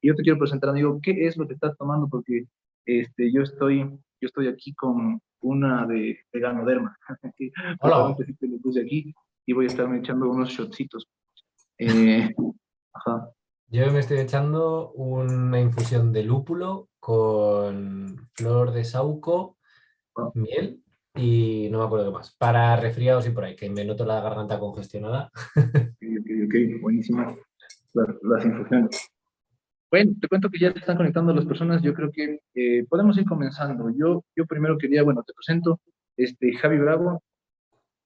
Y yo te quiero presentar, amigo, ¿qué es lo que estás tomando? Porque este, yo, estoy, yo estoy aquí con una de, de Ganoderma. Hola. te lo puse aquí y voy a estarme echando unos shotcitos. Eh, ajá. Yo me estoy echando una infusión de lúpulo con flor de sauco, Ah. miel y no me acuerdo qué más. Para resfriados y por ahí, que me noto la garganta congestionada. Ok, ok, ok, buenísimas las, las infusiones. Bueno, te cuento que ya están conectando las personas, yo creo que eh, podemos ir comenzando. Yo, yo primero quería, bueno, te presento, este, Javi Bravo.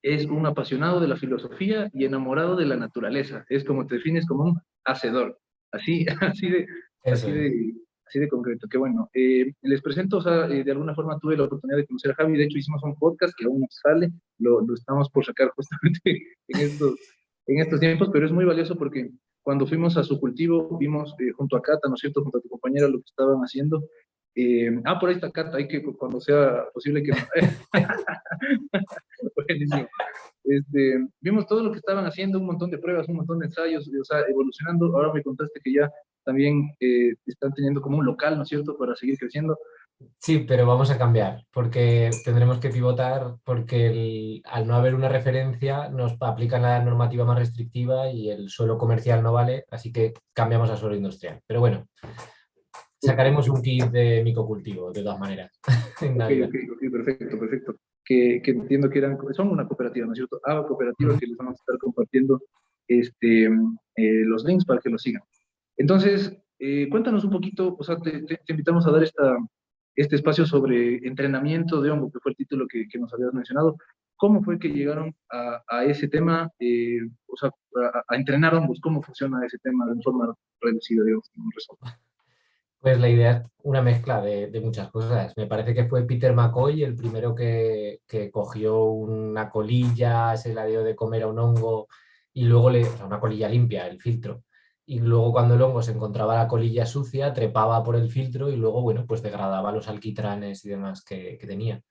Es un apasionado de la filosofía y enamorado de la naturaleza, es como te defines como un hacedor, así, así de, así de, así de concreto, que bueno. Eh, les presento, o sea, eh, de alguna forma tuve la oportunidad de conocer a Javi, de hecho hicimos un podcast que aún no sale, lo, lo estamos por sacar justamente en estos, en estos tiempos, pero es muy valioso porque cuando fuimos a su cultivo, vimos eh, junto a Cata, ¿no es cierto?, junto a tu compañera, lo que estaban haciendo. Eh, ah, por ahí está Cata, hay que cuando sea posible que... Buenísimo. Este, vimos todo lo que estaban haciendo, un montón de pruebas, un montón de ensayos, o sea, evolucionando. Ahora me contaste que ya también eh, están teniendo como un local, ¿no es cierto?, para seguir creciendo. Sí, pero vamos a cambiar, porque tendremos que pivotar, porque el- al no haber una referencia nos aplican la normativa más restrictiva y el suelo comercial no vale, así que cambiamos a suelo industrial. Pero bueno, sacaremos un kit de micocultivo, de todas maneras, en Ok, Navidad. ok, ok, perfecto, perfecto. Que, que entiendo que eran, son una cooperativa, ¿no es cierto? Ah, cooperativa que les vamos a estar compartiendo este, eh, los links para que lo sigan. Entonces, eh, cuéntanos un poquito, o sea, te, te- te invitamos a dar esta, este espacio sobre entrenamiento de hongo, que fue el título que, que nos habías mencionado. ¿Cómo fue que llegaron a, a ese tema, eh, o sea, a, a entrenar hongos? ¿Cómo funciona ese tema de forma reducida, digamos, en un resumen? Pues la idea es una mezcla de, de muchas cosas. Me parece que fue Peter McCoy el primero que, que cogió una colilla, se la dio de comer a un hongo y luego le, o sea, una colilla limpia, el filtro. Y luego cuando el hongo se encontraba la colilla sucia, trepaba por el filtro y luego, bueno, pues degradaba los alquitranes y demás que, que tenía.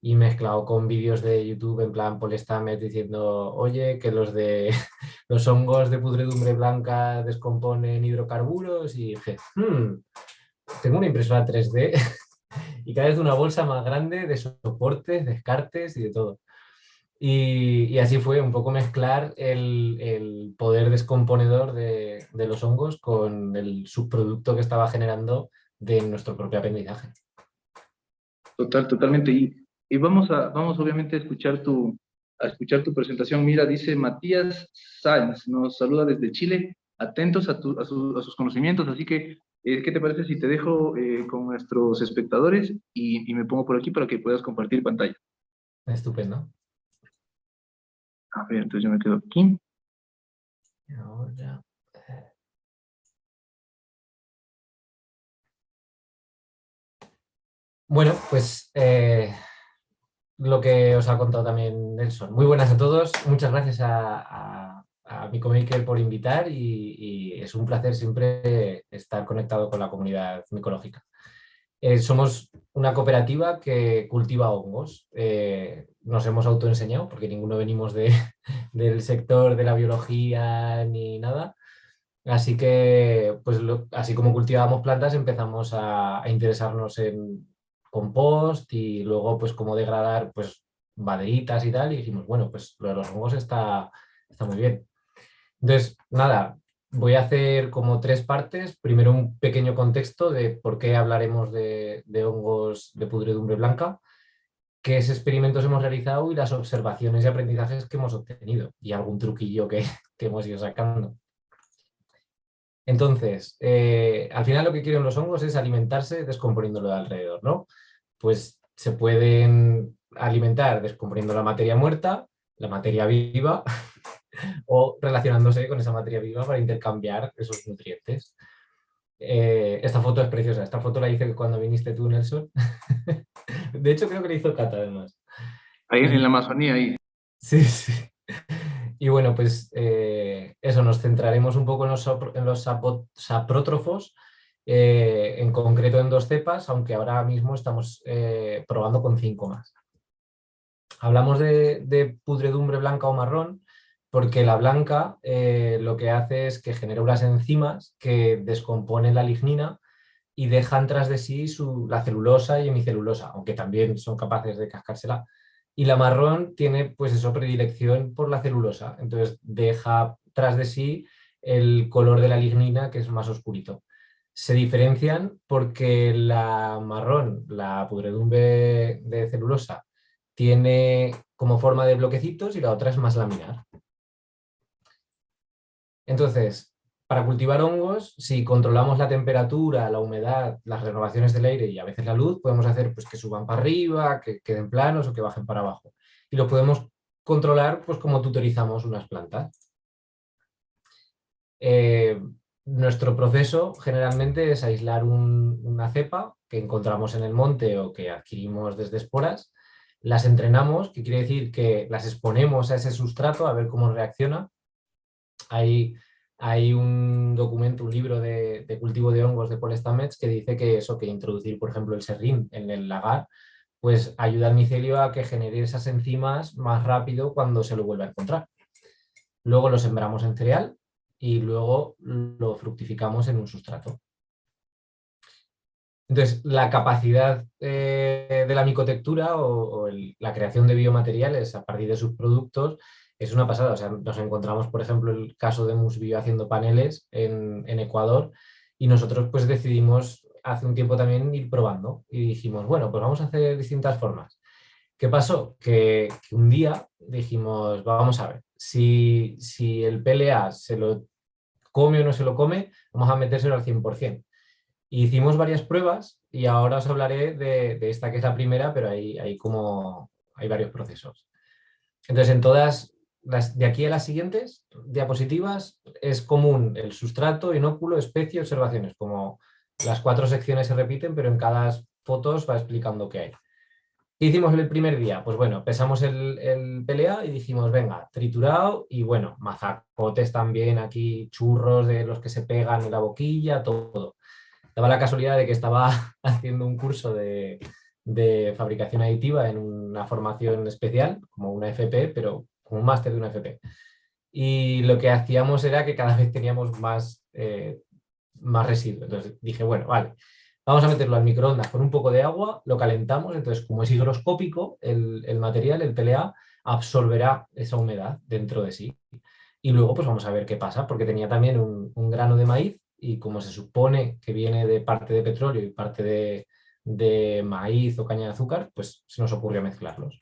Y mezclado con vídeos de YouTube en plan Paul Stamets diciendo, oye, que los de los hongos de pudredumbre blanca descomponen hidrocarburos y dije, "Hmm, tengo una impresora 3D y cada vez una bolsa más grande de soportes, descartes y de todo. Y, y así fue un poco mezclar el, el poder descomponedor de, de los hongos con el subproducto que estaba generando de nuestro propio aprendizaje. Total, totalmente. Y, y vamos a, vamos obviamente a escuchar tu, a escuchar tu presentación. Mira, dice Matías Sáenz, nos saluda desde Chile, atentos a, tu- a, su- a sus conocimientos, así que, eh, ¿qué te parece si te dejo eh, con nuestros espectadores y, y me pongo por aquí para que puedas compartir pantalla? Estupendo. A ver, entonces yo me quedo aquí. Eh. Bueno, pues eh, lo que os ha contado también Nelson. Muy buenas a todos, muchas gracias a, a, a por invitar y, y es un placer siempre estar conectado con la comunidad micológica. Eh, somos una cooperativa que cultiva hongos. Eh, nos hemos autoenseñado porque ninguno venimos de, del sector de la biología ni nada. Así que, pues así como cultivábamos plantas, empezamos a, interesarnos en compost y luego pues cómo degradar pues y tal. Y dijimos, bueno, pues lo de los hongos está, está muy bien. Entonces, nada, voy a hacer como tres partes. Primero un pequeño contexto de por qué hablaremos de, hongos de pudredumbre blanca, qué experimentos hemos realizado y las observaciones y aprendizajes que hemos obtenido y algún truquillo que, que hemos ido sacando. Entonces, eh, al final lo que quieren los hongos es alimentarse descomponiéndolo de alrededor, ¿no? Pues se pueden alimentar descomponiendo la materia muerta, la materia viva, o relacionándose con esa materia viva para intercambiar esos nutrientes. Eh, esta foto es preciosa, esta foto la hice cuando viniste tú, Nelson. De hecho, creo que la hizo Cata, además. Ahí en la Amazonía, ahí. Sí, sí. Y bueno, pues eh, eso, nos centraremos un poco en los, en los saprótrofos, eh, en concreto en dos cepas, aunque ahora mismo estamos eh, probando con cinco más. Hablamos de, de pudredumbre blanca o marrón porque la blanca eh, lo que hace es que genera unas enzimas que descomponen la lignina y dejan tras de sí la celulosa y hemicelulosa, aunque también son capaces de cascársela. Y la marrón tiene pues eso, predilección por la celulosa, entonces deja tras de sí el color de la lignina que es más oscurito. Se diferencian porque la marrón, la pudredumbre de celulosa, tiene como forma de bloquecitos y la otra es más laminar. Entonces, para cultivar hongos, si controlamos la temperatura, la humedad, las renovaciones del aire y a veces la luz, podemos hacer pues, que suban para arriba, que queden planos o que bajen para abajo. Y lo podemos controlar pues, como tutorizamos unas plantas. Eh, nuestro proceso generalmente es aislar una cepa que encontramos en el monte o que adquirimos desde esporas, las entrenamos, que quiere decir que las exponemos a ese sustrato a ver cómo reacciona hay, un documento, un libro de, cultivo de hongos de Paul Stamets que dice que eso, que introducir, por ejemplo, el serrín en el lagar, pues ayuda al micelio a que genere esas enzimas más rápido cuando se lo vuelva a encontrar. Luego lo sembramos en cereal y luego lo fructificamos en un sustrato. Entonces, la capacidad eh, de la micotectura o, la creación de biomateriales a partir de sus productos es una pasada. O sea, nos encontramos, por ejemplo, el caso de Musbio haciendo paneles en, Ecuador y nosotros pues decidimos hace un tiempo también ir probando y dijimos, bueno, pues vamos a hacer distintas formas. ¿Qué pasó? Que, un día dijimos, vamos a ver, si, si, el PLA se lo come o no se lo come, vamos a metérselo al 100%. hicimos varias pruebas y ahora os hablaré de, de, esta que es la primera, pero hay, hay, como, hay varios procesos. Entonces, en todas de aquí a las siguientes diapositivas es común el sustrato, inóculo, especie, observaciones, como las cuatro secciones se repiten, pero en cada foto va explicando qué hay. ¿Qué hicimos el primer día? Pues bueno, pesamos el, el PLA y dijimos, venga, triturado y bueno, mazacotes también aquí, churros de los que se pegan en la boquilla, todo. Daba la casualidad de que estaba haciendo un curso de, de fabricación aditiva en una formación especial, como una FP, pero como un máster de una FP. Y lo que hacíamos era que cada vez teníamos más, eh, más residuos. Entonces dije, bueno, vale, vamos a meterlo al microondas con un poco de agua, lo calentamos, entonces como es higroscópico el, el material, el PLA, absorberá esa humedad dentro de sí. Y luego pues vamos a ver qué pasa, porque tenía también un, un grano de maíz y como se supone que viene de parte de petróleo y parte de, de maíz o caña de azúcar, pues se nos ocurrió mezclarlos.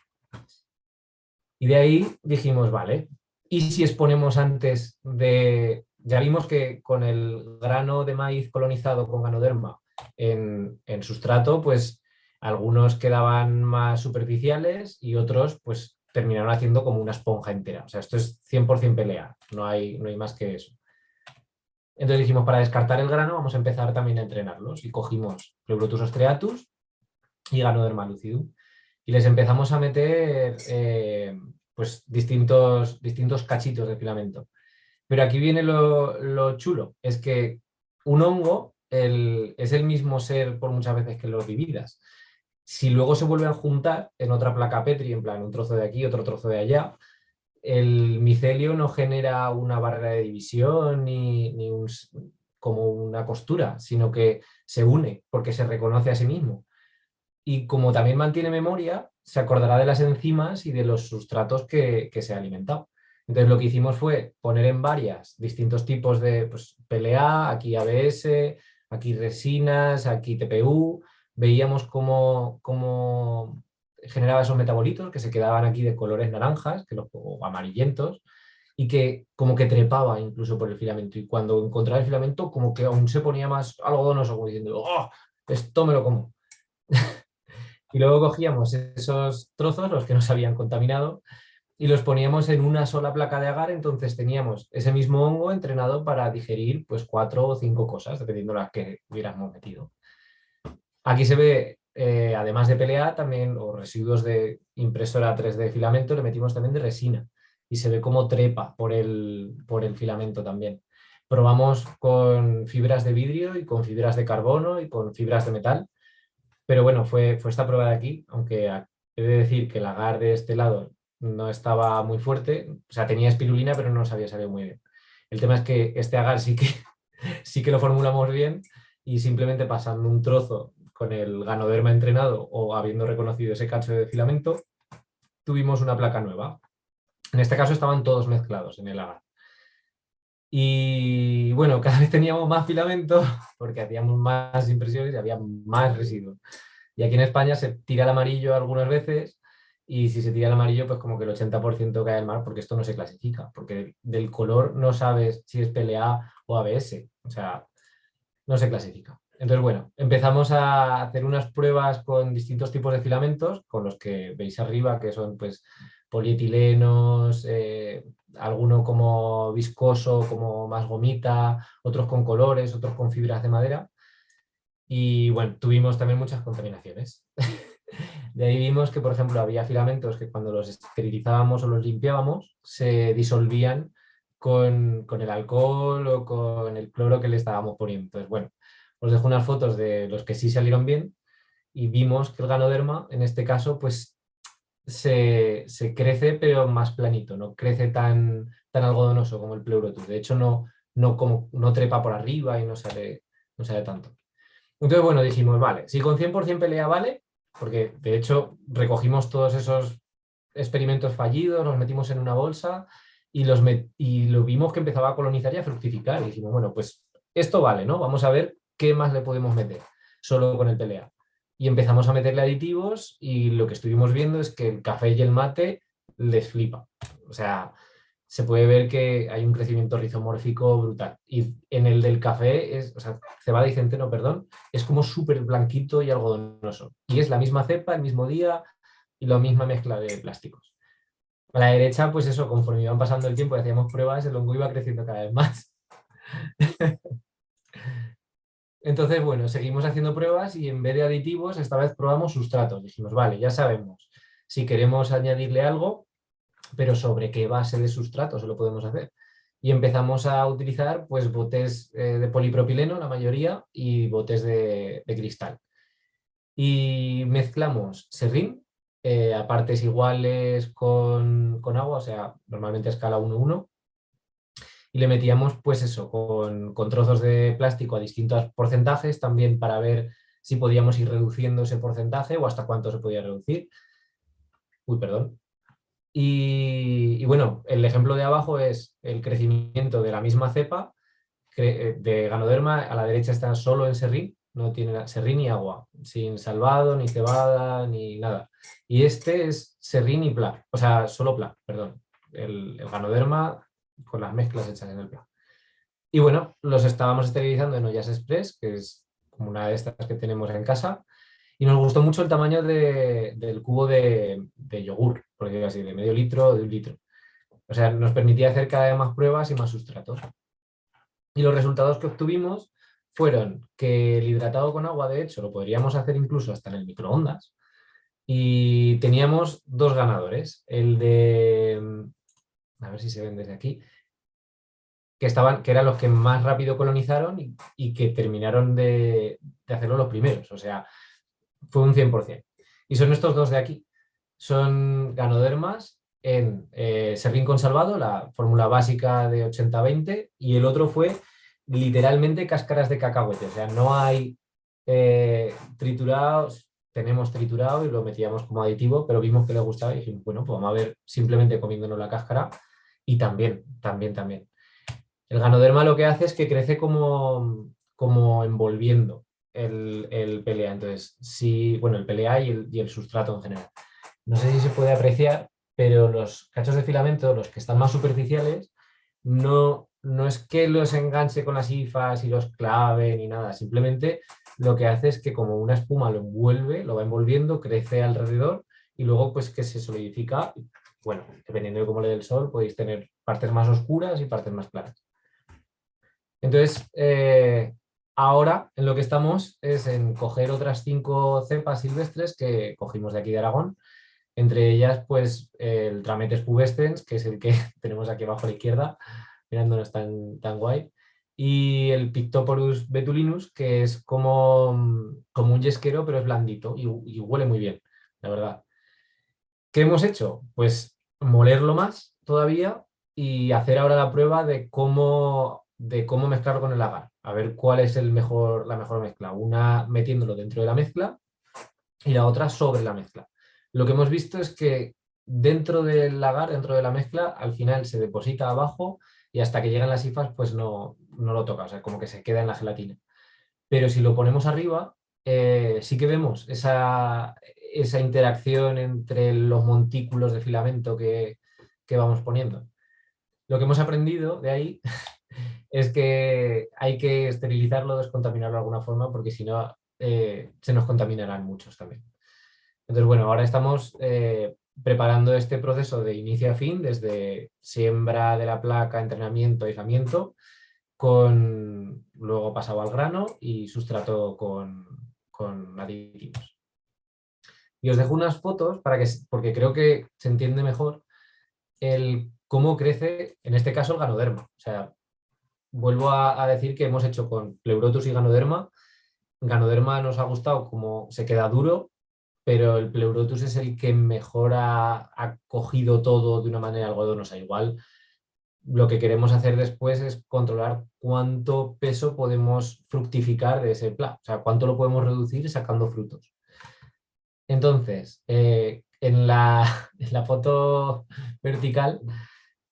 Y de ahí dijimos, vale, ¿y si exponemos antes de... Ya vimos que con el grano de maíz colonizado con ganoderma en, en sustrato, pues algunos quedaban más superficiales y otros pues terminaron haciendo como una esponja entera. O sea, esto es 100% pelea, no hay, no hay más que eso. Entonces dijimos, para descartar el grano vamos a empezar también a entrenarlos y cogimos Pleurotus ostreatus y Ganoderma lucidum y les empezamos a meter eh, pues distintos, distintos cachitos de filamento. Pero aquí viene lo, chulo, es que un hongo es el mismo ser por muchas veces que los vividas. Si luego se vuelven a juntar en otra placa Petri, en plan un trozo de aquí, otro trozo de allá, el micelio no genera una barrera de división ni, ni un, como una costura, sino que se une porque se reconoce a sí mismo y como también mantiene memoria, se acordará de las enzimas y de los sustratos que, se ha alimentado. Entonces lo que hicimos fue poner en varias distintos tipos de pues, PLA, aquí ABS, aquí resinas, aquí TPU, veíamos cómo, cómo, generaba esos metabolitos que se quedaban aquí de colores naranjas que los, o amarillentos y que como que trepaba incluso por el filamento y cuando encontraba el filamento como que aún se ponía más algodonoso como diciendo ¡oh! esto me lo como Y luego cogíamos esos trozos, los que nos habían contaminado, y los poníamos en una sola placa de agar, entonces teníamos ese mismo hongo entrenado para digerir pues cuatro o cinco cosas, dependiendo de las que hubiéramos metido. Aquí se ve, eh, además de PLA, también los residuos de impresora 3D filamento, le metimos también de resina y se ve cómo trepa por el, por el filamento también. Probamos con fibras de vidrio y con fibras de carbono y con fibras de metal pero bueno, fue, fue esta prueba de aquí, aunque he de decir que el agar de este lado no estaba muy fuerte, o sea, tenía espirulina, pero no nos había salido muy bien. El tema es que este agar sí que, sí que lo formulamos bien y simplemente pasando un trozo con el ganoderma entrenado o habiendo reconocido ese cacho de filamento, tuvimos una placa nueva. En este caso estaban todos mezclados en el agar. Y bueno, cada vez teníamos más filamento porque hacíamos más impresiones y había más residuos. Y aquí en España se tira el amarillo algunas veces y si se tira el amarillo, pues como que el 80% cae al mar porque esto no se clasifica, porque del color no sabes si es PLA o ABS, o sea, no se clasifica. Entonces, bueno, empezamos a hacer unas pruebas con distintos tipos de filamentos, con los que veis arriba, que son pues polietilenos, eh, alguno como viscoso, como más gomita, otros con colores, otros con fibras de madera. Y bueno, tuvimos también muchas contaminaciones. De ahí vimos que, por ejemplo, había filamentos que cuando los esterilizábamos o los limpiábamos se disolvían con, con, el alcohol o con el cloro que le estábamos poniendo. Entonces, bueno, os dejo unas fotos de los que sí salieron bien y vimos que el ganoderma, en este caso, pues se, crece pero más planito, no crece tan, tan algodonoso como el pleurotus. De hecho, no, no, como, no trepa por arriba y no sale, no sale tanto. Entonces, bueno, dijimos, vale, si con 100% pelea vale, porque de hecho recogimos todos esos experimentos fallidos, los metimos en una bolsa y, los y lo vimos que empezaba a colonizar y a fructificar. Y dijimos, bueno, pues esto vale, ¿no? Vamos a ver qué más le podemos meter solo con el pelea. Y empezamos a meterle aditivos y lo que estuvimos viendo es que el café y el mate les flipa. O sea, se puede ver que hay un crecimiento rizomórfico brutal. Y en el del café, es, o sea, cebada y centeno, perdón, es como súper blanquito y algodonoso. Y es la misma cepa, el mismo día y la misma mezcla de plásticos. A la derecha, pues eso, conforme iban pasando el tiempo y hacíamos pruebas, el hongo iba creciendo cada vez más. Entonces, bueno, seguimos haciendo pruebas y en vez de aditivos, esta vez probamos sustratos. Dijimos, vale, ya sabemos, si queremos añadirle algo, pero sobre qué base de sustrato se lo podemos hacer. Y empezamos a utilizar pues, botes eh, de polipropileno, la mayoría, y botes de, cristal. Y mezclamos serrín eh, a partes iguales con, con, agua, o sea, normalmente a escala 1-1, y le metíamos pues eso, con, con, trozos de plástico a distintos porcentajes, también para ver si podíamos ir reduciendo ese porcentaje o hasta cuánto se podía reducir. Uy, perdón. Y, bueno, el ejemplo de abajo es el crecimiento de la misma cepa eh, de ganoderma, a la derecha está solo en serrín, no tiene serrín ni agua, sin salvado, ni cebada, ni nada. Y este es serrín y pla, o sea, solo pla, perdón. El ganoderma con las mezclas hechas en el plan. Y bueno, los estábamos esterilizando en ollas express, que es como una de estas que tenemos en casa, y nos gustó mucho el tamaño del cubo de, yogur, por decirlo así, de medio litro o de un litro. O sea, nos permitía hacer cada vez más pruebas y más sustratos. Y los resultados que obtuvimos fueron que el hidratado con agua, de hecho, lo podríamos hacer incluso hasta en el microondas. Y teníamos dos ganadores, el de a ver si se ven desde aquí, que, estaban, que eran los que más rápido colonizaron y, que terminaron de, hacerlo los primeros, o sea, fue un 100%. Y son estos dos de aquí, son ganodermas en eh, serrín consalvado, la fórmula básica de 80-20, y el otro fue literalmente cáscaras de cacahuete, o sea, no hay eh, triturados, tenemos triturado y lo metíamos como aditivo, pero vimos que le gustaba y dijimos, bueno, pues vamos a ver simplemente comiéndonos la cáscara y también, también, también. El ganoderma lo que hace es que crece como, como envolviendo el, el PLA. Entonces, sí, bueno, el PLA y el, y el sustrato en general. No sé si se puede apreciar, pero los cachos de filamento, los que están más superficiales, no, no es que los enganche con las hifas y los clave ni nada, simplemente lo que hace es que como una espuma lo envuelve, lo va envolviendo, crece alrededor y luego pues que se solidifica bueno, dependiendo de cómo le dé el sol, podéis tener partes más oscuras y partes más claras. Entonces, eh, ahora en lo que estamos es en coger otras cinco cepas silvestres que cogimos de aquí de Aragón, entre ellas pues el Trametes pubescens, que es el que tenemos aquí abajo a la izquierda, mirándonos tan, tan guay, y el Pictoporus betulinus, que es como, como un yesquero, pero es blandito y, huele muy bien, la verdad. ¿Qué hemos hecho? Pues molerlo más todavía y hacer ahora la prueba de cómo, de cómo mezclarlo con el agar. A ver cuál es el mejor, la mejor mezcla. Una metiéndolo dentro de la mezcla y la otra sobre la mezcla. Lo que hemos visto es que dentro del lagar, dentro de la mezcla, al final se deposita abajo y hasta que llegan las hifas pues no, no lo toca, o sea, como que se queda en la gelatina. Pero si lo ponemos arriba, eh, sí que vemos esa, esa, interacción entre los montículos de filamento que, que vamos poniendo. Lo que hemos aprendido de ahí es que hay que esterilizarlo, descontaminarlo de alguna forma, porque si no eh, se nos contaminarán muchos también. Entonces, bueno, ahora estamos eh, preparando este proceso de inicio a fin, desde siembra de la placa, entrenamiento, aislamiento, con luego pasado al grano y sustrato con, con aditivos. Y os dejo unas fotos para que, porque creo que se entiende mejor el cómo crece, en este caso, el ganoderma. O sea, vuelvo a, decir que hemos hecho con pleurotus y ganoderma. Ganoderma nos ha gustado como se queda duro, pero el pleurotus es el que mejor ha, cogido todo de una manera algodonosa. Igual lo que queremos hacer después es controlar cuánto peso podemos fructificar de ese pla, o sea, cuánto lo podemos reducir sacando frutos. Entonces, eh, en, la, foto vertical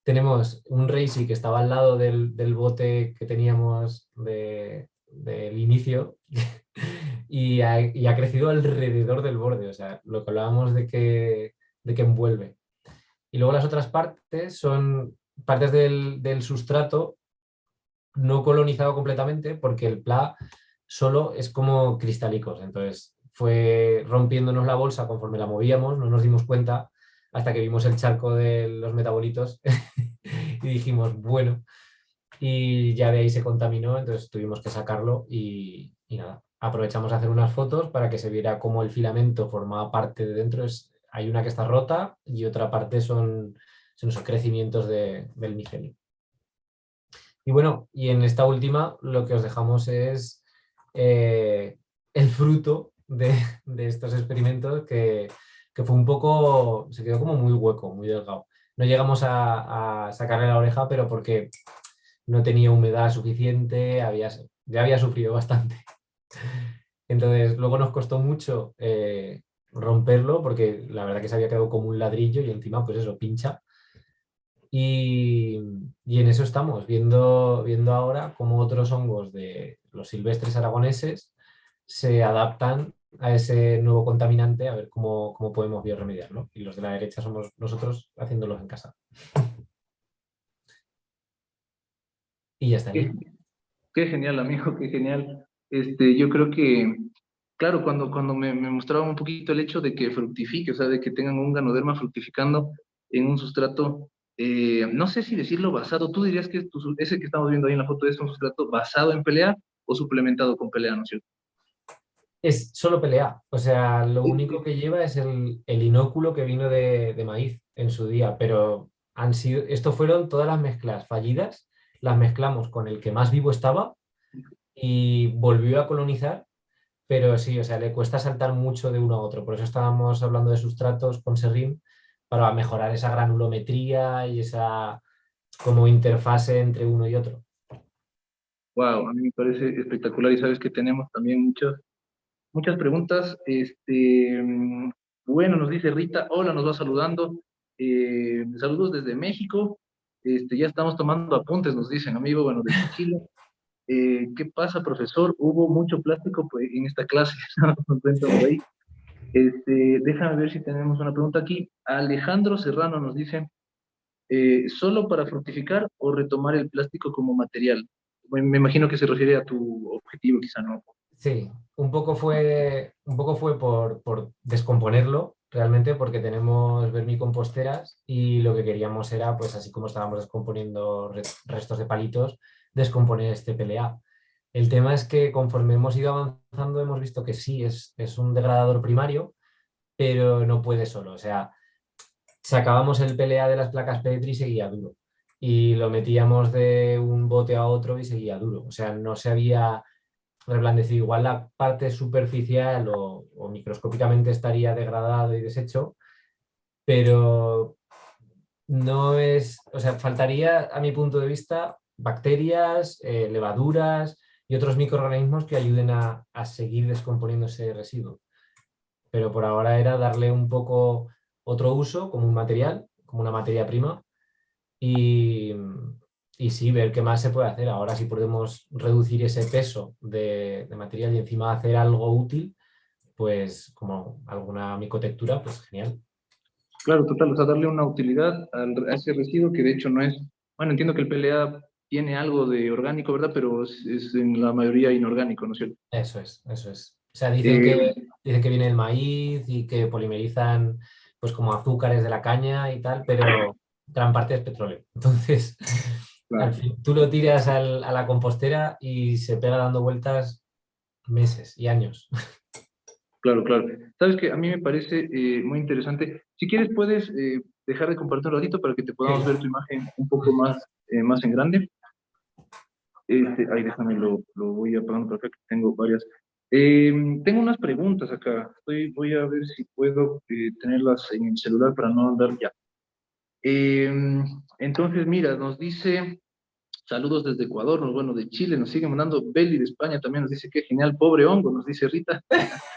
tenemos un Reisi que estaba al lado del, bote que teníamos del inicio y ha, crecido alrededor del borde, o sea, lo que hablábamos de que, de que envuelve. Y luego las otras partes son partes del, sustrato no colonizado completamente porque el pla solo es como cristálicos, entonces fue rompiéndonos la bolsa conforme la movíamos, no nos dimos cuenta hasta que vimos el charco de los metabolitos y dijimos, bueno, y ya de ahí se contaminó, entonces tuvimos que sacarlo y nada, aprovechamos a hacer unas fotos para que se viera cómo el filamento formaba parte de dentro. Es, hay una que está rota y otra parte son, son esos crecimientos del micelio. Y bueno, y en esta última lo que os dejamos es eh, el fruto de, estos experimentos que, fue un poco, se quedó como muy hueco, muy delgado. No llegamos a, sacarle la oreja, pero porque no tenía humedad suficiente, había, ya había sufrido bastante. Entonces, luego nos costó mucho eh, romperlo porque la verdad que se había quedado como un ladrillo y encima, pues eso, pincha. Y, en eso estamos, viendo, viendo ahora cómo otros hongos de los silvestres aragoneses se adaptan a ese nuevo contaminante, a ver cómo, cómo podemos bioremediarlo. Y los de la derecha somos nosotros haciéndolos en casa. Y ya está. Qué, qué genial, amigo, qué genial. Este, yo creo que, claro, cuando, cuando me, me mostraba un poquito el hecho de que fructifique, o sea, de que tengan un ganoderma fructificando en un sustrato, eh, no sé si decirlo basado, tú dirías que ese que estamos viendo ahí en la foto es un sustrato basado en pelea o suplementado con pelea, ¿no es cierto? Es solo pelea, o sea, lo único que lleva es el, el inóculo que vino de, de, maíz en su día, pero han sido, esto fueron todas las mezclas fallidas, las mezclamos con el que más vivo estaba y volvió a colonizar, pero sí, o sea, le cuesta saltar mucho de uno a otro. Por eso estábamos hablando de sustratos con Serrim, para mejorar esa granulometría y esa como interfase entre uno y otro. Wow, a mí me parece espectacular y sabes que tenemos también muchas, muchas preguntas. Este, bueno, nos dice Rita, hola, nos va saludando. Eh, saludos desde México. Este, ya estamos tomando apuntes, nos dicen, amigo, bueno, desde Chile. Eh, ¿qué pasa, profesor? Hubo mucho plástico pues, en esta clase, este, déjame ver si tenemos una pregunta aquí. Alejandro Serrano nos dice, eh, ¿solo para fructificar o retomar el plástico como material? me imagino que se refiere a tu objetivo, quizá no. Sí, un poco fue, un poco fue por, por descomponerlo, realmente, porque tenemos vermicomposteras y lo que queríamos era, pues así como estábamos descomponiendo restos de palitos, descomponer este PLA. El tema es que conforme hemos ido avanzando hemos visto que sí, es, es un degradador primario, pero no puede solo. O sea, sacábamos el PLA de las placas Petri y seguía duro. Y lo metíamos de un bote a otro y seguía duro. O sea, no se había reblandecido. Igual la parte superficial o, microscópicamente estaría degradado y deshecho, pero no es, o sea, faltaría a mi punto de vista bacterias, eh, levaduras y otros microorganismos que ayuden a, a seguir descomponiendo ese residuo. Pero por ahora era darle un poco otro uso como un material, como una materia prima y, y sí, ver qué más se puede hacer. Ahora si podemos reducir ese peso de, de, material y encima hacer algo útil, pues como alguna micotectura, pues genial. Claro, total, o sea, darle una utilidad a ese residuo que de hecho no es, bueno, entiendo que el PLA tiene algo de orgánico, ¿verdad? Pero es, es en la mayoría inorgánico, ¿no es cierto? Eso es, eso es. O sea, dicen, eh, que, dicen que viene el maíz y que polimerizan pues como azúcares de la caña y tal, pero gran parte es petróleo. Entonces, claro. al fin, tú lo tiras al, a la compostera y se pega dando vueltas meses y años. Claro, claro. Sabes que a mí me parece eh, muy interesante. Si quieres puedes eh, dejar de compartir un ratito para que te podamos sí. ver tu imagen un poco más, eh, más en grande. Este, ahí déjame, lo, lo voy apagando acá, que tengo varias. Eh, tengo unas preguntas acá. Estoy, voy a ver si puedo eh, tenerlas en el celular para no andar ya. Eh, entonces, mira, nos dice, saludos desde Ecuador, nos, bueno, de Chile, nos sigue mandando Beli de España también, nos dice, qué genial, pobre hongo, nos dice Rita.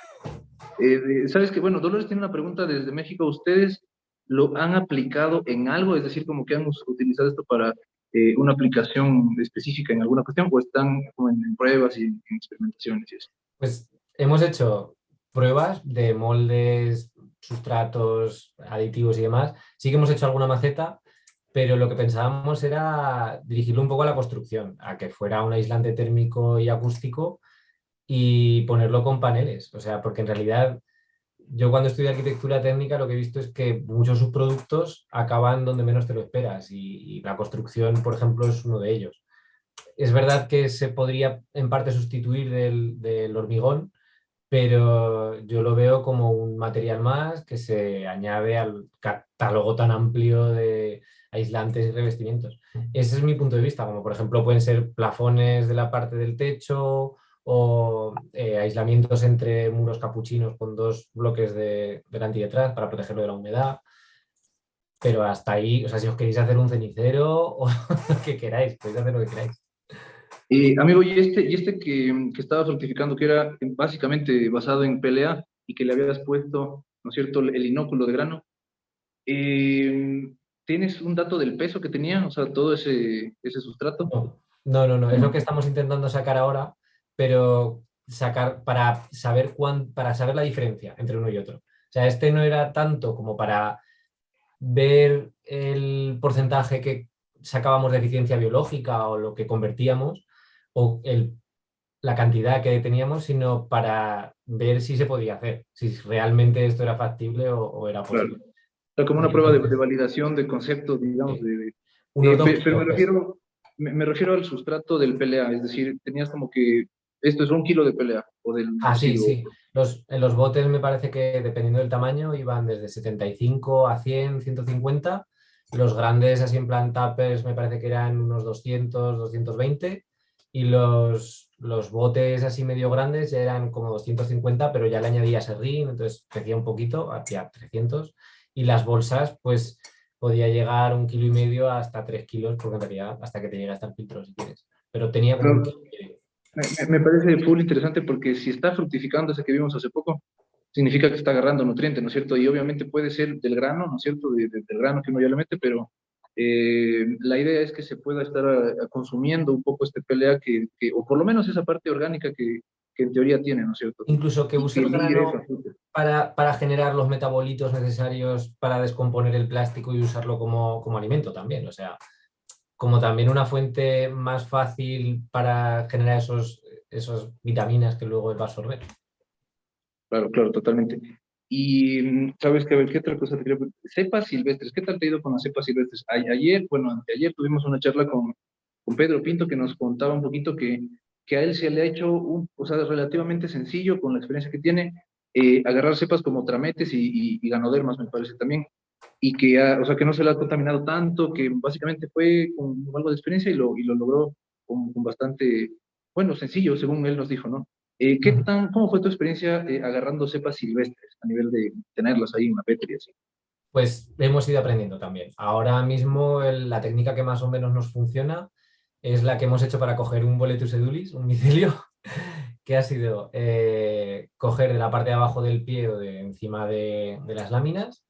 Eh, Sabes que, bueno, Dolores tiene una pregunta desde México, ¿ustedes lo han aplicado en algo? Es decir, como que han utilizado esto para eh, una aplicación específica en alguna cuestión o están en, pruebas y en, en experimentaciones y eso? Pues hemos hecho pruebas de moldes, sustratos, aditivos y demás. Sí que hemos hecho alguna maceta, pero lo que pensábamos era dirigirlo un poco a la construcción, a que fuera un aislante térmico y acústico y ponerlo con paneles. O sea, porque en realidad yo cuando estudié arquitectura técnica lo que he visto es que muchos subproductos acaban donde menos te lo esperas y, y la construcción, por ejemplo, es uno de ellos es verdad que se podría en parte sustituir del, del, hormigón, pero yo lo veo como un material más que se añade al catálogo tan amplio de aislantes y revestimientos. Ese es mi punto de vista, como por ejemplo pueden ser plafones de la parte del techo o eh, aislamientos entre muros capuchinos con dos bloques de delante y detrás para protegerlo de la humedad. Pero hasta ahí, o sea, si os queréis hacer un cenicero o lo que queráis, podéis hacer lo que queráis. Eh, amigo, y este, y este que, que estaba fructificando, que era básicamente basado en PLA y que le habías puesto, ¿no es cierto?, el inóculo de grano. Eh, ¿Tienes un dato del peso que tenía? O sea, todo ese, ese sustrato. No, no, no, es lo que estamos intentando sacar ahora, pero sacar para saber, cuán, para saber la diferencia entre uno y otro. O sea, este no era tanto como para ver el porcentaje que sacábamos de eficiencia biológica o lo que convertíamos, o el, la cantidad que teníamos, sino para ver si se podía hacer, si realmente esto era factible o, o era posible. Claro. como una prueba de, de, validación de concepto, digamos. De, de eh, pero me refiero, me, me, refiero al sustrato del PLA, es decir, tenías como que esto es un kilo de PLA. O del ah, sí, sí. Los, en los botes me parece que dependiendo del tamaño iban desde 75 a 100, 150. Los grandes así en plan tuppers me parece que eran unos 200, 220 y los, los botes así medio grandes ya eran como 250, pero ya le añadía serrín, entonces crecía un poquito, hacia 300, y las bolsas pues podía llegar un kilo y medio hasta 3 kilos, porque en realidad hasta que te llega hasta el filtro si quieres, pero tenía como pero, me, me, parece full interesante porque si está fructificando ese que vimos hace poco, significa que está agarrando nutrientes, ¿no es cierto? Y obviamente puede ser del grano, ¿no es cierto? De, de, del grano que uno ya le mete, pero eh, la idea es que se pueda estar a, a consumiendo un poco este PLA, que, que, o por lo menos esa parte orgánica que, que en teoría tiene, ¿no es cierto? Incluso que use el grano para, para, generar los metabolitos necesarios para descomponer el plástico y usarlo como, como alimento también, o sea, como también una fuente más fácil para generar esos, esos vitaminas que luego va a absorber. Claro, claro, totalmente. Y mm, sabes que, a ver, ¿qué otra cosa te quería Cepas silvestres, ¿qué tal te ha ido con las cepas silvestres? Ayer, bueno, ayer tuvimos una charla con, con Pedro Pinto que nos contaba un poquito que, que a él se le ha hecho, un, o sea, relativamente sencillo con la experiencia que tiene, eh, agarrar cepas como trametes y, ganodermas, me parece también, y que, ha, o sea, que no se le ha contaminado tanto, que básicamente fue con algo de experiencia y lo, y lo logró con, con bastante, bueno, sencillo, según él nos dijo, ¿no? Eh, ¿qué tan, ¿Cómo fue tu experiencia eh, agarrando cepas silvestres a nivel de tenerlas ahí en una petri así? Pues hemos ido aprendiendo también. Ahora mismo la técnica que más o menos nos funciona es la que hemos hecho para coger un boletus edulis, un micelio, que ha sido eh, coger de la parte de abajo del pie o de encima de, las láminas,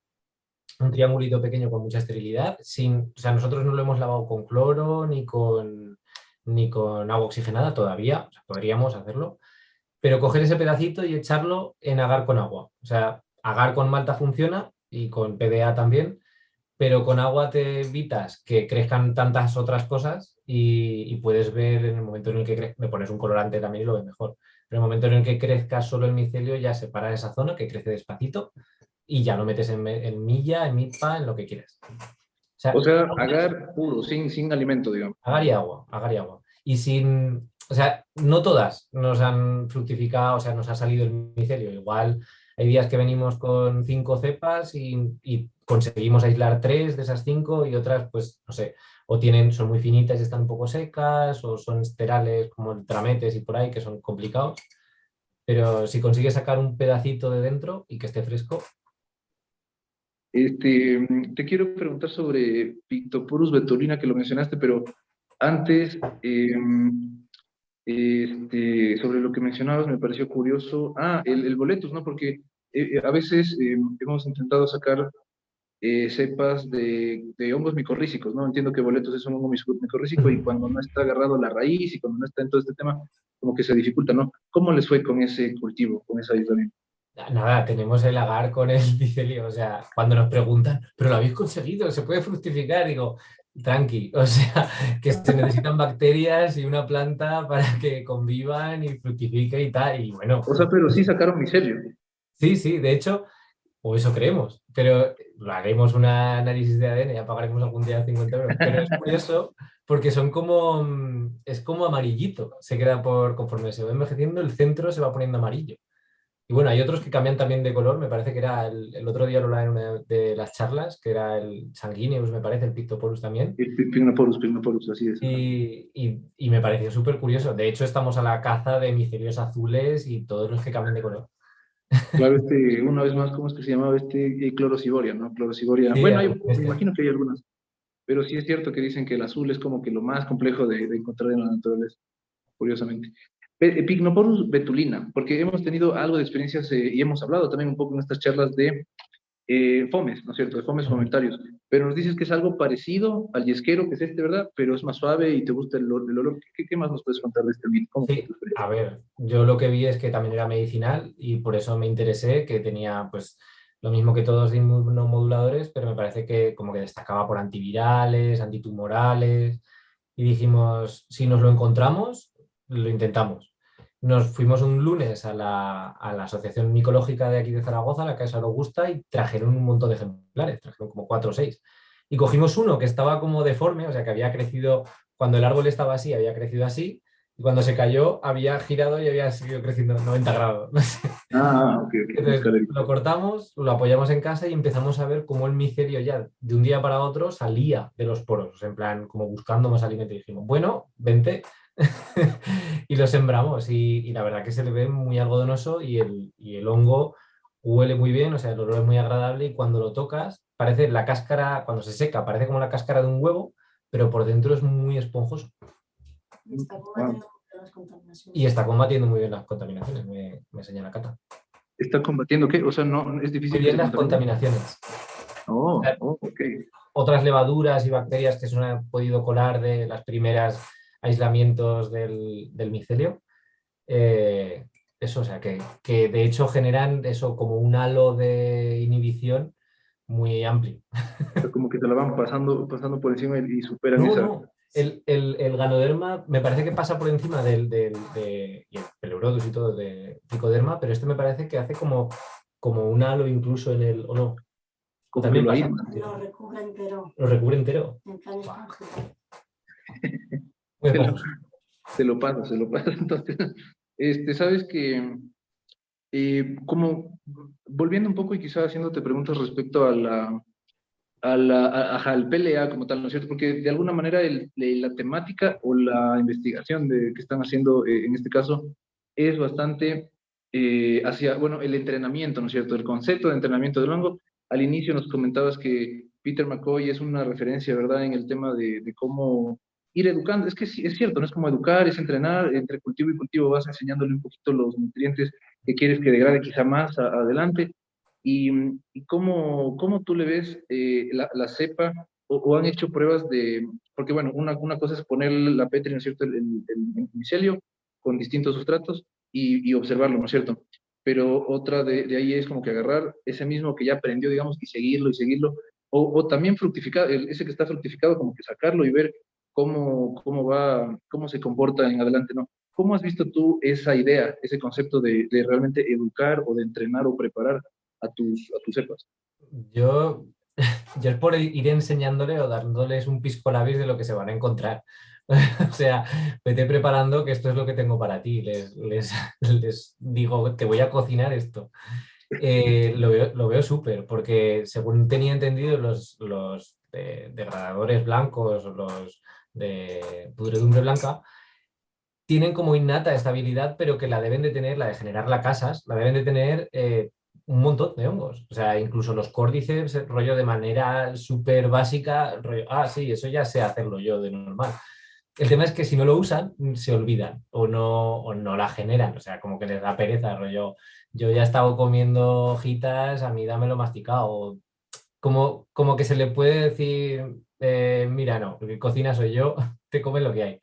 un triangulito pequeño con mucha esterilidad, sin, o sea, nosotros no lo hemos lavado con cloro ni con, ni con agua oxigenada todavía, podríamos hacerlo, pero coger ese pedacito y echarlo en agar con agua. O sea, agar con malta funciona y con PDA también, pero con agua te evitas que crezcan tantas otras cosas y, puedes ver en el momento en el que me pones un colorante también y lo ves mejor. Pero en el momento en el que crezca solo el micelio ya separa esa zona que crece despacito y ya lo metes en, milla, en milpa, en lo que quieras. O sea, agar puro, sin, sin alimento, digamos. Agar y agua, agar y agua. Y sin, o sea, no todas nos han fructificado, o sea, nos ha salido el micelio. Igual hay días que venimos con cinco cepas y, conseguimos aislar tres de esas cinco y otras, pues, no sé, o tienen, son muy finitas y están un poco secas, o son esterales como el trametes y por ahí, que son complicados. Pero si consigues sacar un pedacito de dentro y que esté fresco. Este, te quiero preguntar sobre Pictoporus betulina, que lo mencionaste, pero antes, em, este, sobre lo que mencionabas me pareció curioso. Ah, el, el boletus, ¿no? Porque eh, eh, a veces eh, hemos intentado sacar cepas de, de, hongos micorrícicos, ¿no? Entiendo que boletus es un hongo micorrícico y cuando no está agarrado la raíz y cuando no está en todo este tema, como que se dificulta, ¿no? ¿Cómo les fue con ese cultivo, con esa aislamiento? Nada, tenemos el agar con el micelio, o sea, cuando nos preguntan, ¿pero lo habéis conseguido? ¿Se puede fructificar? Digo, tranqui, o sea, que se necesitan bacterias y una planta para que convivan y fructifique y tal, y bueno. O sea, pero sí sacaron micelio. Sí, sí, de hecho, o eso creemos, pero haremos un análisis de ADN, ya pagaremos algún día 50 euros, pero es curioso porque son como, es como amarillito, se queda por, conforme se va envejeciendo, el centro se va poniendo amarillo. Y bueno, hay otros que cambian también de color, me parece que era el, otro día lo en una de las charlas, que era el Sanguineus, me parece, el Pictoporus también. El Pictoporus, Pictoporus, así es. Y, y, me pareció súper curioso. De hecho, estamos a la caza de micelios azules y todos los que cambian de color. Claro, este, una vez más, ¿cómo es que se llamaba este? Clorosiboria, ¿no? Clorosiboria. bueno, me imagino que hay algunas. Pero sí es cierto que dicen que el azul es como que lo más complejo de, de encontrar en la naturaleza, curiosamente. Pignoporus betulina, porque hemos tenido algo de experiencias eh, y hemos hablado también un poco en estas charlas de eh, fomes, ¿no es cierto?, de fomes comentarios, pero nos dices que es algo parecido al yesquero, que es este, ¿verdad?, pero es más suave y te gusta el, olor. ¿Qué, más nos puedes contar de este mito? Sí, a ver, yo lo que vi es que también era medicinal y por eso me interesé, que tenía, pues, lo mismo que todos los inmunomoduladores, pero me parece que como que destacaba por antivirales, antitumorales, y dijimos, si nos lo encontramos, lo intentamos. Nos fuimos un lunes a la, Asociación Micológica de aquí de Zaragoza, la Casa Augusta, y trajeron un montón de ejemplares, trajeron como cuatro o seis. Y cogimos uno que estaba como deforme, o sea que había crecido, cuando el árbol estaba así, había crecido así, y cuando se cayó había girado y había seguido creciendo 90 grados. Ah, lo cortamos, lo apoyamos en casa y empezamos a ver cómo el micelio ya de un día para otro salía de los poros, en plan como buscando más alimento. Y dijimos, bueno, vente, y lo sembramos y, la verdad que se le ve muy algodonoso y el, y el hongo huele muy bien, o sea, el olor es muy agradable y cuando lo tocas parece la cáscara, cuando se seca, parece como la cáscara de un huevo, pero por dentro es muy esponjoso. y está combatiendo muy bien las contaminaciones, me, me señala Cata. ¿Está combatiendo qué? O sea, no es difícil. Muy las contaminaciones. Oh, oh Otras levaduras y bacterias que se han podido colar de las primeras aislamientos del, micelio. Eh, eso, o sea, que, de hecho generan eso como un halo de inhibición muy amplio. Como que te lo van pasando, pasando por encima y superan esa... El, el, ganoderma me parece que pasa por encima del, del de, y el y todo de picoderma, pero este me parece que hace como, como un halo incluso en el... ¿O no? También lo, lo recubre entero. Lo recubre entero. Se lo, pasa, se lo pasa. Entonces, este, sabes que, eh, como volviendo un poco y quizás haciéndote preguntas respecto a la, a la, al PLA como tal, ¿no es cierto? Porque de alguna manera el, la temática o la investigación de, que están haciendo eh, en este caso es bastante eh, hacia, bueno, el entrenamiento, ¿no es cierto? El concepto de entrenamiento del hongo al inicio nos comentabas que Peter McCoy es una referencia, ¿verdad?, en el tema de, de cómo ir educando. Es que sí, es cierto, no es como educar, es entrenar, entre cultivo y cultivo vas enseñándole un poquito los nutrientes que quieres que degrade quizá más adelante. Y, y, cómo, cómo tú le ves eh, la, cepa o, han hecho pruebas de, porque bueno, una, una cosa es poner la petri, ¿no es cierto?, el, el, el micelio con distintos sustratos y, observarlo, ¿no es cierto? Pero otra de, ahí es como que agarrar ese mismo que ya aprendió, digamos, y seguirlo y seguirlo, o, o también fructificar, ese que está fructificado, como que sacarlo y ver cómo, cómo va, cómo se comporta en adelante, ¿no? ¿Cómo has visto tú esa idea, ese concepto de, realmente educar o de entrenar o preparar a tus, a tus cepas? Yo, yo por ir enseñándole o dándoles un pisco labis de lo que se van a encontrar. o sea, vete preparando que esto es lo que tengo para ti. Les, les, les digo, te voy a cocinar esto. Eh, lo veo, lo veo súper, porque según tenía entendido, los, los de, degradadores blancos, los de pudredumbre blanca, tienen como innata estabilidad, pero que la deben de tener, la de generar las casas, la deben de tener eh, un montón de hongos. O sea, incluso los córdices, rollo de manera súper básica, rollo, ah, sí, eso ya sé hacerlo yo de normal. El tema es que si no lo usan, se olvidan o no, o no la generan. O sea, como que les da pereza, rollo, yo ya he estado comiendo hojitas, a mí dámelo masticado. Como, como que se le puede decir, eh, mira, no, porque cocina soy yo, te comes lo que hay.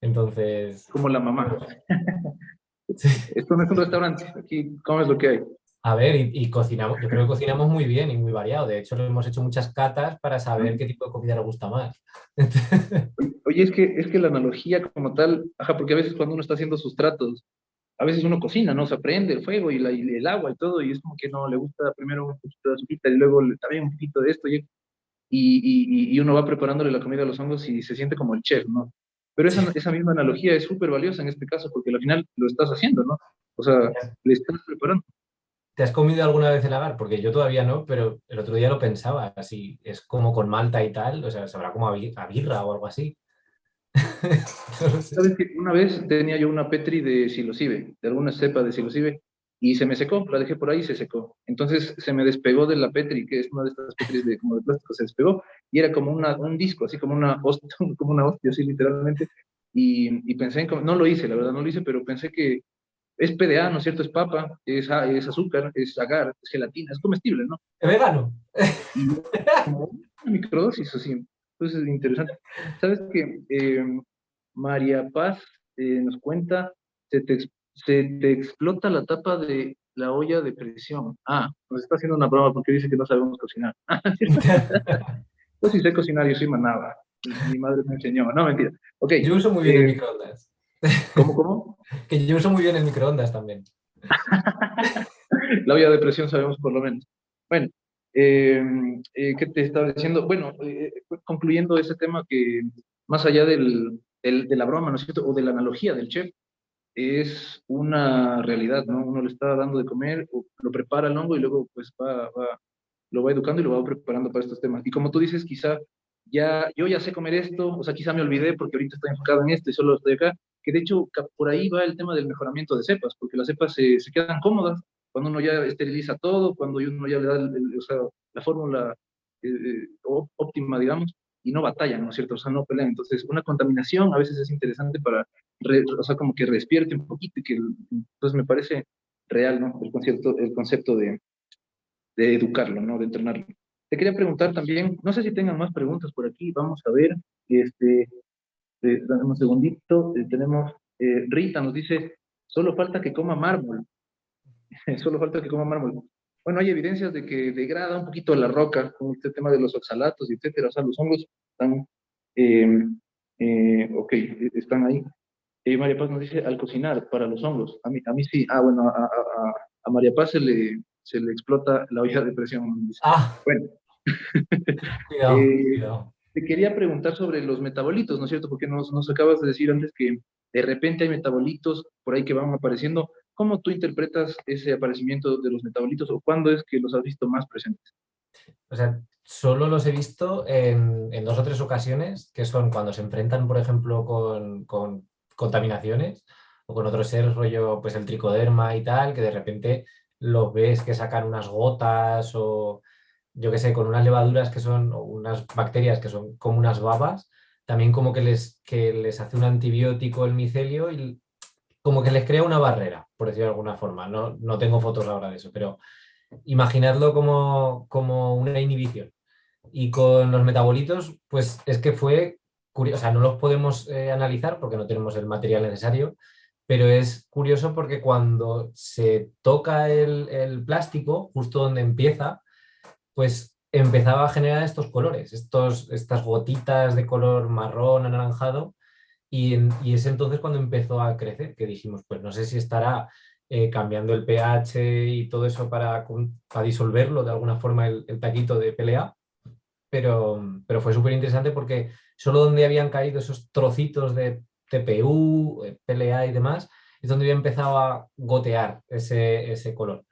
Entonces... Como la mamá. Sí. Esto no es un restaurante, aquí comes lo que hay. A ver, y, y, cocinamos, yo creo que cocinamos muy bien y muy variado. De hecho, hemos hecho muchas catas para saber qué tipo de comida le gusta más. Oye, es que, es que la analogía como tal, ajá, porque a veces cuando uno está haciendo sus tratos, a veces uno cocina, ¿no? Se prende el fuego y, la, y, el agua y todo, y es como que no, le gusta primero un poquito de azúcar y luego también un poquito de esto, y y, y, uno va preparándole la comida a los hongos y se siente como el chef, ¿no? Pero esa, esa misma analogía es súper valiosa en este caso porque al final lo estás haciendo, ¿no? O sea, le estás preparando. ¿Te has comido alguna vez el agar? Porque yo todavía no, pero el otro día lo pensaba, así, es como con malta y tal, o sea, sabrá como a, birra o algo así. ¿Sabes que una vez tenía yo una petri de psilocibe, de alguna cepa de psilocibe, y se me secó, la dejé por ahí y se secó. Entonces se me despegó de la Petri, que es una de estas Petris de, como de plástico, se despegó y era como una, un disco, así como una hostia, como una hostia, así literalmente. Y, y pensé en, no lo hice, la verdad no lo hice, pero pensé que es PDA, ¿no es cierto? Es papa, es, es azúcar, es agar, es gelatina, es comestible, ¿no? Es vegano. Y como una microdosis, así. Entonces es interesante. ¿Sabes que eh, María Paz eh, nos cuenta, se te se te explota la tapa de la olla de presión. Ah, nos está haciendo una broma porque dice que no sabemos cocinar. yo sí sé cocinar, yo soy manaba. Mi madre me enseñó. No, mentira. Okay. Yo uso muy bien eh, el microondas. ¿Cómo, cómo? que yo uso muy bien el microondas también. la olla de presión sabemos por lo menos. Bueno, eh, eh, ¿qué te estaba diciendo? Bueno, eh, concluyendo ese tema que más allá del, del, de la broma, ¿no es cierto? O de la analogía del chef, es una realidad, ¿no? Uno le está dando de comer, lo prepara el hongo y luego pues va, va, lo va educando y lo va preparando para estos temas. Y como tú dices, quizá ya, yo ya sé comer esto, o sea, quizá me olvidé porque ahorita estoy enfocado en esto y solo estoy acá, que de hecho por ahí va el tema del mejoramiento de cepas, porque las cepas se, se quedan cómodas cuando uno ya esteriliza todo, cuando uno ya le da el, o sea, la fórmula eh, eh óptima, digamos, y no batallan, ¿no es cierto? O sea, no pelean. Entonces, una contaminación a veces es interesante para, o sea, como que despierte un poquito y que, entonces me parece real, ¿no? El concepto, el concepto de, de educarlo, ¿no? De entrenarlo. Te quería preguntar también, no sé si tengan más preguntas por aquí, vamos a ver, este, eh, un segundito, eh, tenemos, eh, Rita nos dice, solo falta que coma mármol, solo falta que coma mármol bueno, hay evidencias de que degrada un poquito la roca con este tema de los oxalatos, etcétera. O sea, los hongos están, eh, eh, ok, están ahí. Eh, María Paz nos dice, al cocinar, para los hongos. A mí, a mí sí. Ah, bueno, a, a, a María Paz se le, se le explota la olla de presión. Ah. Bueno. cuidado, cuidado. Te quería preguntar sobre los metabolitos, ¿no es cierto? Porque nos, nos acabas de decir antes que de repente hay metabolitos por ahí que van apareciendo. ¿Cómo tú interpretas ese aparecimiento de los metabolitos o cuándo es que los has visto más presentes? O sea, solo los he visto en, dos o tres ocasiones, que son cuando se enfrentan, por ejemplo, con, con contaminaciones o con otros seres, rollo, pues el tricoderma y tal, que de repente los ves que sacan unas gotas o yo qué sé, con unas levaduras que son, o unas bacterias que son como unas babas, también como que les, que les hace un antibiótico el micelio y como que les crea una barrera, por decirlo de alguna forma. No, no tengo fotos ahora de eso, pero imaginadlo como, como una inhibición. Y con los metabolitos, pues es que fue curioso, o sea, no los podemos eh, analizar porque no tenemos el material necesario, pero es curioso porque cuando se toca el, el plástico, justo donde empieza, pues empezaba a generar estos colores, estos, estas gotitas de color marrón, anaranjado, y, es entonces cuando empezó a crecer, que dijimos, pues no sé si estará eh, cambiando el pH y todo eso para, para disolverlo de alguna forma el, el taquito de PLA, pero, pero fue súper interesante porque solo donde habían caído esos trocitos de TPU, eh, PLA y demás, es donde había empezado a gotear ese, ese color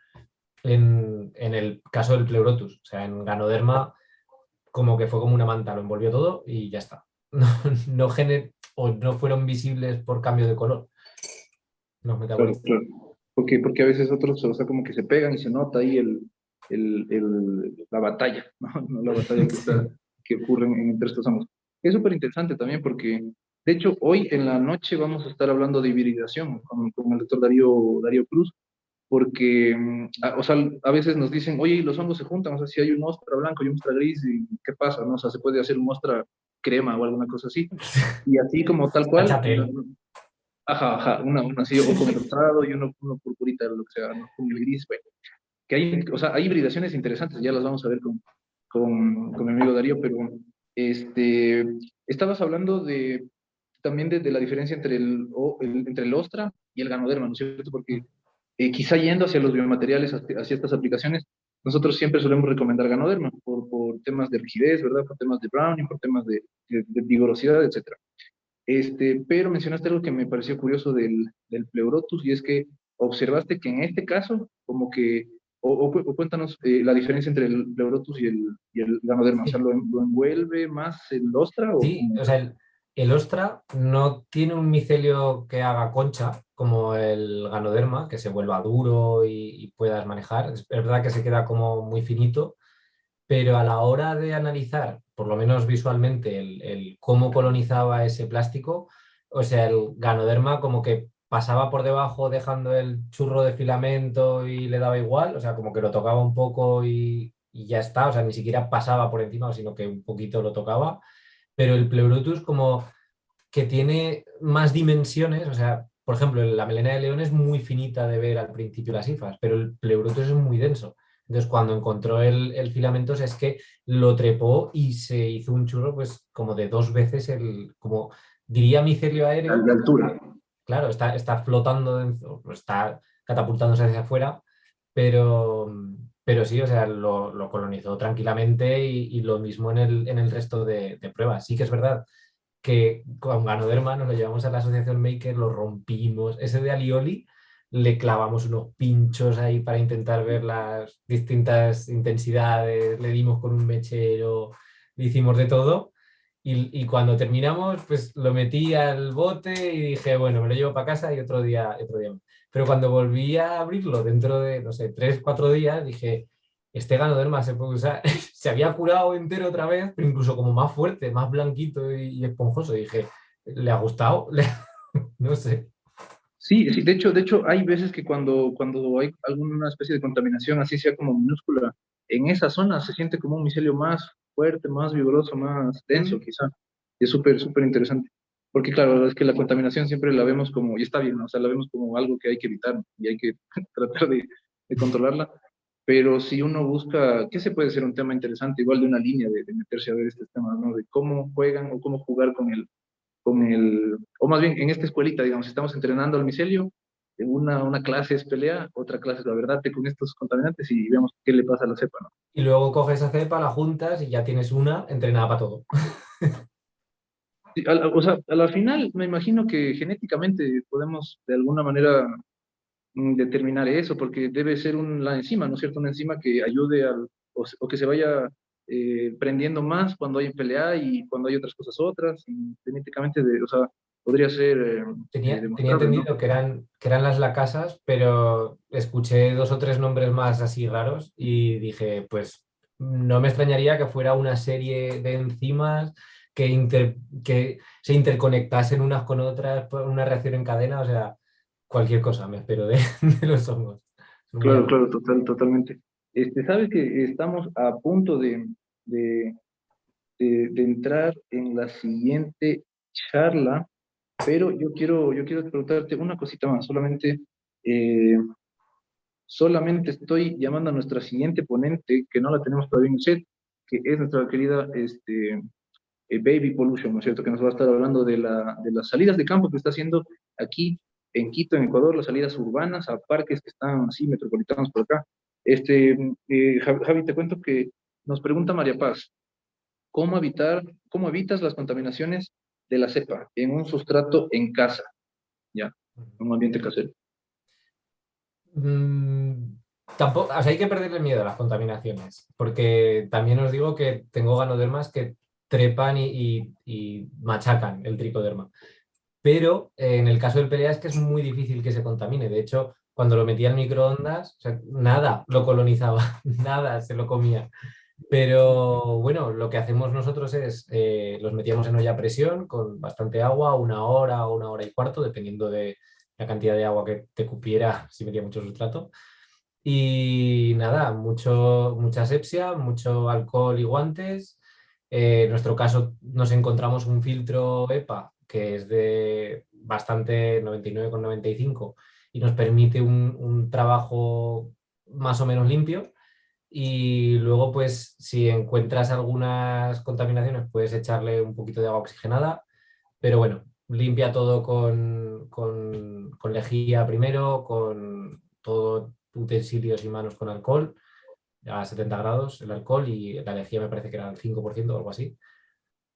en, el caso del pleurotus. O sea, en ganoderma como que fue como una manta, lo envolvió todo y ya está. No, no o no fueron visibles por cambio de color. Los metabolitos. Porque, porque a veces otros, o sea, como que se pegan y se nota ahí el, el, la batalla, ¿no? la batalla que, que ocurre entre estos ambos. Es súper interesante también porque, de hecho, hoy en la noche vamos a estar hablando de hibridación con, con el doctor Darío, Darío Cruz, porque, mm, a, o sea, a veces nos dicen, oye, los hongos se juntan, o sea, si hay un mostra blanco y un mostra gris, ¿qué pasa? No? O sea, se puede hacer un mostra crema o alguna cosa así. Y así como tal cual. Ajá, ajá, una, una así, o con el rosado y uno, uno purpurita, lo que sea, ¿no? con el gris, bueno. Que hay, o sea, hay hibridaciones interesantes, ya las vamos a ver con, con, con mi amigo Darío, pero este, estabas hablando de, también de, de la diferencia entre el, el, entre el ostra y el ganoderma, ¿no es cierto? Porque eh, quizá yendo hacia los biomateriales, hacia estas aplicaciones, nosotros siempre solemos recomendar Ganoderma por, por temas de rigidez, ¿verdad? Por temas de browning, por temas de, de, vigorosidad, etc. Este, pero mencionaste algo que me pareció curioso del, del pleurotus y es que observaste que en este caso, como que, o, cuéntanos eh, la diferencia entre el pleurotus y el, y el ganoderma, o sea, ¿lo, ¿lo, envuelve más el ostra? sí, o sea, el, el ostra no tiene un micelio que haga concha, como el ganoderma, que se vuelva duro y, puedas manejar. Es verdad que se queda como muy finito, pero a la hora de analizar, por lo menos visualmente, el, cómo colonizaba ese plástico, o sea, el ganoderma como que pasaba por debajo dejando el churro de filamento y le daba igual, o sea, como que lo tocaba un poco y, y ya está, o sea, ni siquiera pasaba por encima, sino que un poquito lo tocaba, pero el pleurotus como que tiene más dimensiones, o sea, por ejemplo, la melena de león es muy finita de ver al principio las hifas, pero el pleurotus es muy denso. Entonces, cuando encontró el, el filamento, es que lo trepó y se hizo un churro, pues, como de dos veces el, como diría micelio aéreo. De altura. Claro, está, está flotando, está catapultándose hacia afuera, pero, pero sí, o sea, lo, lo colonizó tranquilamente y, y, lo mismo en el, en el resto de, de pruebas. Sí que es verdad que con Ganoderma nos lo llevamos a la asociación Maker, lo rompimos. Ese de Alioli le clavamos unos pinchos ahí para intentar ver las distintas intensidades, le dimos con un mechero, le hicimos de todo. Y, y, cuando terminamos, pues lo metí al bote y dije, bueno, me lo llevo para casa y otro día, otro día. Pero cuando volví a abrirlo dentro de, no sé, tres, cuatro días, dije, este ganoderma se puede usar, se había curado entero otra vez, pero incluso como más fuerte, más blanquito y, esponjoso. Y dije, ¿le ha gustado? no sé. Sí, sí, de hecho, de hecho hay veces que cuando, cuando hay alguna especie de contaminación, así sea como minúscula, en esa zona se siente como un micelio más fuerte, más vigoroso, más denso quizá. Y es súper, súper interesante. Porque claro, es que la contaminación siempre la vemos como, y está bien, o sea, la vemos como algo que hay que evitar y hay que tratar de, de controlarla pero si uno busca, ¿qué se puede ser un tema interesante? Igual de una línea de, meterse a ver este tema, ¿no? De cómo juegan o cómo jugar con el, con el, o más bien en esta escuelita, digamos, estamos entrenando al micelio, en una, una clase es pelea, otra clase es la verdad con estos contaminantes y vemos qué le pasa a la cepa, ¿no? Y luego coges esa cepa, la juntas y ya tienes una entrenada para todo. o sea, a la final me imagino que genéticamente podemos de alguna manera Mm, determinar eso, porque debe ser una enzima, ¿no es cierto? Una enzima que ayude al, o, que se vaya eh, prendiendo más cuando hay pelea y cuando hay otras cosas otras, genéticamente, de, o sea, podría ser... Eh, tenía, tenía, entendido que, eran, que eran las lacasas, pero escuché dos o tres nombres más así raros y dije, pues no me extrañaría que fuera una serie de enzimas que, que se interconectasen unas con otras por una reacción en cadena, o sea, cualquier cosa me espero de, los hongos. Claro, claro, total, totalmente. Este, Sabes que estamos a punto de, de, de, entrar en la siguiente charla, pero yo quiero, yo quiero preguntarte una cosita más, solamente, eh, solamente estoy llamando a nuestra siguiente ponente, que no la tenemos todavía en el set, que es nuestra querida este, eh, Baby Pollution, ¿no es cierto? Que nos va a estar hablando de, la, de las salidas de campo que está haciendo aquí en Quito, en Ecuador, las salidas urbanas a parques que están así metropolitanos por acá. Este, eh, Javi, te cuento que nos pregunta María Paz, ¿cómo, evitar, ¿cómo evitas las contaminaciones de la cepa en un sustrato en casa? Ya, en un ambiente casero. Mm, tampoco, o sea, hay que perderle miedo a las contaminaciones, porque también os digo que tengo ganodermas que trepan y, machacan el tricoderma. Pero eh, en el caso del pelea es que es muy difícil que se contamine. De hecho, cuando lo metía en microondas, nada lo colonizaba, nada se lo comía. Pero bueno, lo que hacemos nosotros es, eh, los metíamos en olla a presión con bastante agua, una hora o una hora y cuarto, dependiendo de la cantidad de agua que te cupiera si metía mucho sustrato. Y nada, mucho, mucha asepsia, mucho alcohol y guantes, eh, en nuestro caso nos encontramos un filtro EPA que es de bastante 99,95 y nos permite un, trabajo más o menos limpio y luego pues si encuentras algunas contaminaciones puedes echarle un poquito de agua oxigenada, pero bueno, limpia todo con, con, lejía primero, con todo utensilios y manos con alcohol a 70 grados el alcohol y la lejía me parece que era el 5% o algo así.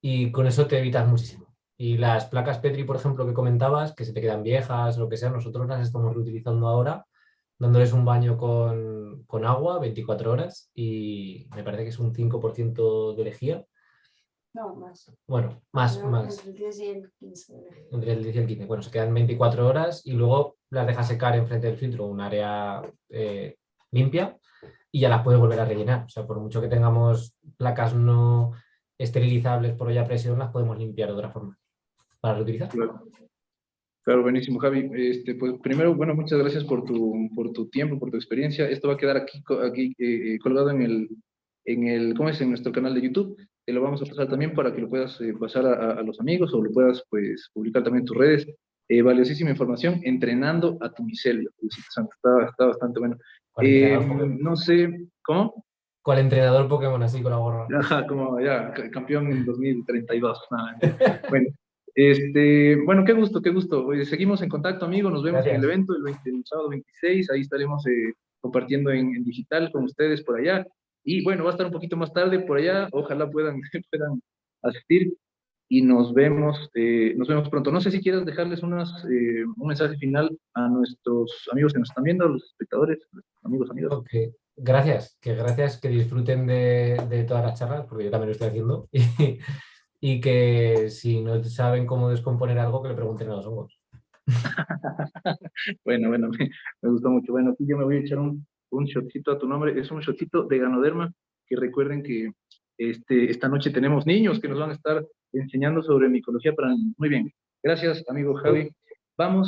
Y con eso te evitas muchísimo. Y las placas Petri, por ejemplo, que comentabas, que se te quedan viejas, lo que sea, nosotros las estamos reutilizando ahora, dándoles un baño con, con agua 24 horas y me parece que es un 5% de lejía. No, más. Bueno, más, más. Entre el 10 y el 15. Entre el 10 y el 15. Bueno, se quedan 24 horas y luego las dejas secar enfrente del filtro, un área eh, limpia, y ya las puedes volver a rellenar. O sea, por mucho que tengamos placas no esterilizables por olla a presión, las podemos limpiar de otra forma para reutilizar. Claro. buenísimo, Javi. Este, pues, primero, bueno, muchas gracias por tu, por tu tiempo, por tu experiencia. Esto va a quedar aquí, aquí eh, eh, colgado en el, en el, ¿cómo es? En nuestro canal de YouTube. Te lo vamos a pasar también para que lo puedas eh, pasar a, los amigos o lo puedas, pues, publicar también en tus redes. valiosísima información, entrenando a tu micelio. Está, está bastante bueno. No sé, ¿cómo? ¿Cuál entrenador Pokémon así con la gorra? Ajá, como ya, campeón en 2032. bueno, este, bueno, qué gusto, qué gusto. Seguimos en contacto, amigo. Nos vemos en el evento el, sábado 26. Ahí estaremos eh, compartiendo en, digital con ustedes por allá. Y bueno, va a estar un poquito más tarde por allá. Ojalá puedan, puedan asistir y nos vemos, eh, nos vemos pronto. No sé si quieres dejarles unas, eh, un mensaje final a nuestros amigos que nos están viendo, a los espectadores, amigos, amigos. Okay. Gracias, que gracias, que disfruten de, de, todas las charlas, porque yo también lo estoy haciendo, y, que si no saben cómo descomponer algo, que le pregunten a los hongos. bueno, bueno, me, me, gustó mucho. Bueno, aquí yo me voy a echar un, un shotcito a tu nombre, es un shotcito de Ganoderma, que recuerden que este, esta noche tenemos niños que nos van a estar enseñando sobre micología para Muy bien. Gracias, amigo Javi. Vamos